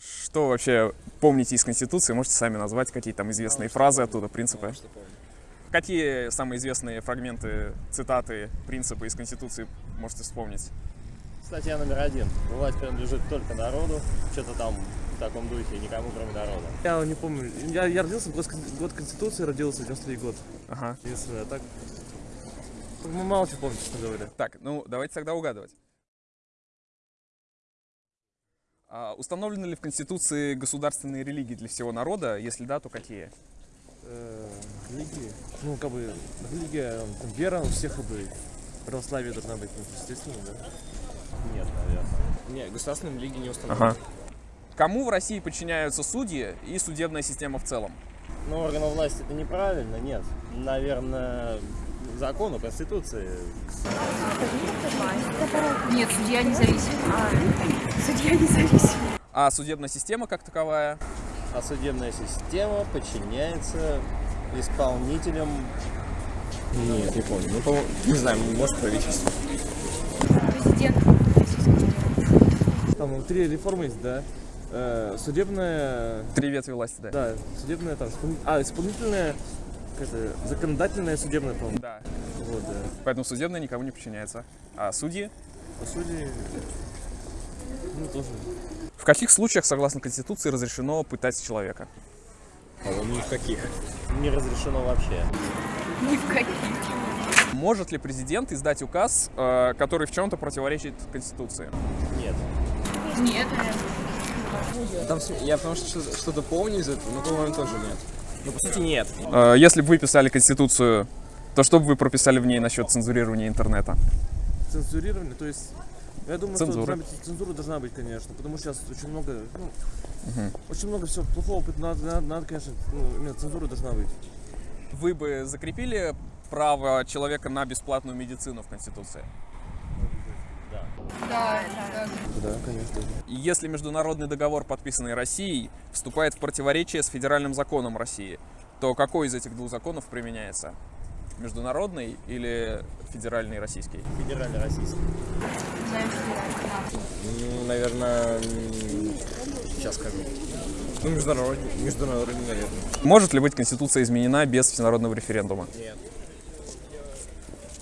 Что вообще помните из Конституции? Можете сами назвать какие там известные фразы оттуда, принципы? Что помню. Какие самые известные фрагменты, цитаты, принципы из Конституции можете вспомнить? Статья номер один. Власть принадлежит только народу. Что-то там в таком духе, никому кроме народа. Я не помню. Я, я родился в год, год Конституции, родился, 93 год. Ага. Единственное, а так... Мало чего помню, честно говоря. Так, ну давайте тогда угадывать. Установлены ли в Конституции государственные религии для всего народа? Если да, то какие? Э, религии. Ну, как бы, религия, там, вера у всех как бы. Православие должна быть, ну, естественно, да. Нет, наверное. Не, государственная религия не установлена. Ага. Кому в России подчиняются судьи и судебная система в целом? Ну, органы власти это неправильно, нет. Наверное, закону, конституции. Нет, судья независим. А, судья независим. А судебная система как таковая? А судебная система подчиняется исполнителям. Нет, не помню. Ну, по- не знаю, может правительство. Президент. Там три реформы есть, да. Э, судебная, Три ветви власти, да? да, судебная, там, а, исполнительная, это, законодательная, судебная, по-моему. Да. Вот, да. Поэтому судебная никому не подчиняется. А судьи? По сути, ну, тоже. В каких случаях, согласно Конституции, разрешено пытать человека? По-моему, ни в каких. Не разрешено вообще. Ни в каких. Может ли президент издать указ, э, который в чем-то противоречит Конституции? Нет. Нет. Там, я потому что- что-то помню из этого, но, по-моему, тоже нет. Ну, по сути, нет. Э, Если бы вы писали Конституцию, то что бы вы прописали в ней насчет цензурирования интернета? Цензурирование, то есть, я думаю, Цензура. что должна быть- цензура должна быть, конечно, потому что сейчас очень много, ну, очень много всего плохого, надо, надо, надо, конечно, ну, именно цензура должна быть. Вы бы закрепили право человека на бесплатную медицину в Конституции? Да, да. Да, конечно. И Если международный договор, подписанный Россией, вступает в противоречие с федеральным законом России, то какой из этих двух законов применяется? Международный или федеральный российский? Федеральный российский. Ну, наверное, сейчас скажу. Ну, международный, международный, наверное. Может ли быть Конституция изменена без всенародного референдума? Нет.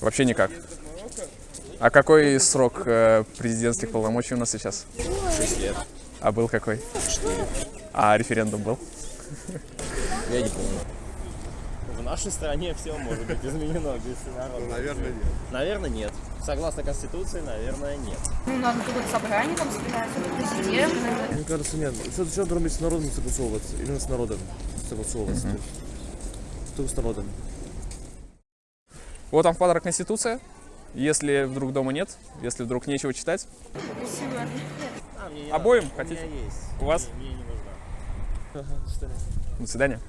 Вообще никак. А какой срок э, президентских полномочий у нас сейчас? 6 лет. А был какой? А референдум был? Я не помню. В нашей стране все может быть изменено без народа. Наверное, нет. Наверное, нет. Согласно Конституции, наверное, нет. Ну, надо какое-то собрание там президент. Мне кажется, нет. Что-то что должно быть с народом согласовываться, именно с народом согласовываться. то есть, Только с народом. Вот вам в подарок Конституция. Если вдруг дома нет, если вдруг нечего читать, Спасибо. А, Обоим хотите? У меня есть. У вас? Мне, мне не нужна. Ага, до свидания. до свидания.